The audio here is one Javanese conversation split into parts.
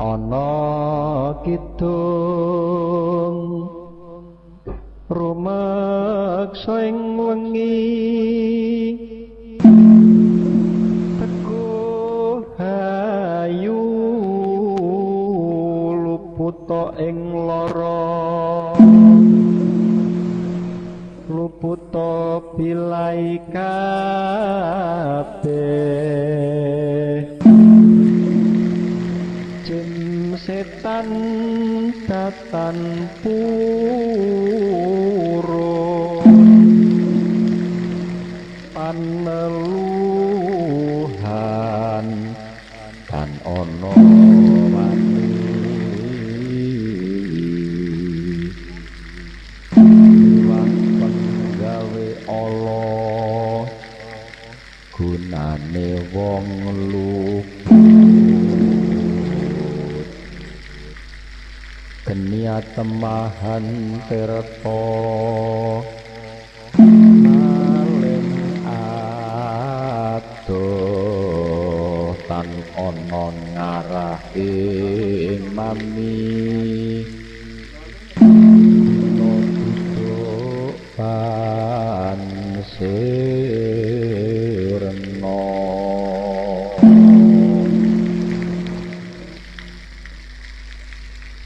ana kidung rumeksa ing wengi. Teguh hayu luputa ing lara. Luputa bilai jin setan datan purun. Paneluhan dan ono wani Iwang penggawe Allah gunane wong luput genia temahan tirta. Maling adoh tan ana ngarah ing mami duduk pansirna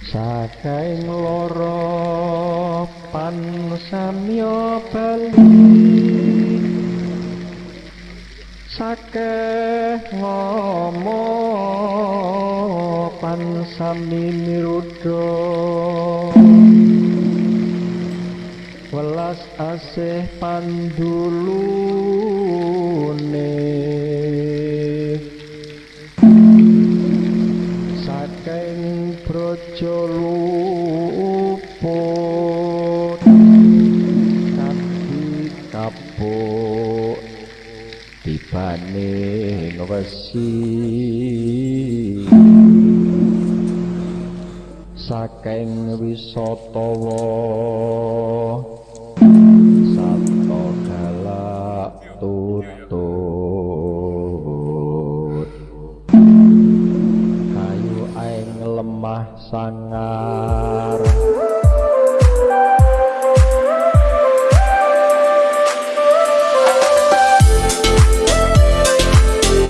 Sakaing loro pan samya bali Sakeh ngomong pan sami mirudo. Welas asih pandulune brojo luput kapuk tibane wesi saking wisatawa sangar